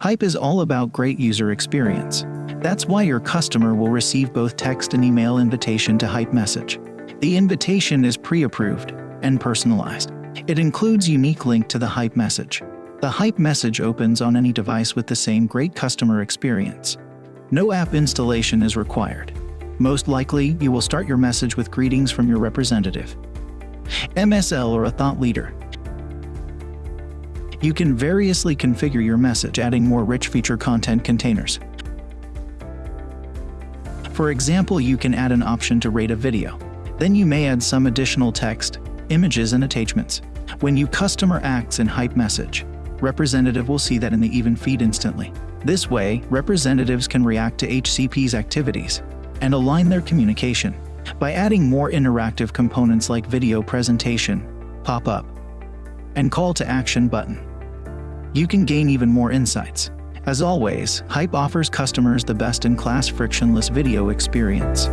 Hype is all about great user experience. That's why your customer will receive both text and email invitation to Hype message. The invitation is pre-approved and personalized. It includes unique link to the Hype message. The Hype message opens on any device with the same great customer experience. No app installation is required. Most likely, you will start your message with greetings from your representative, MSL or a thought leader. You can variously configure your message adding more rich feature content containers. For example, you can add an option to rate a video. Then you may add some additional text, images, and attachments. When you customer acts in Hype message, representative will see that in the even feed instantly. This way, representatives can react to HCP's activities and align their communication. By adding more interactive components like video presentation, pop-up, and call to action button, you can gain even more insights. As always, Hype offers customers the best-in-class frictionless video experience.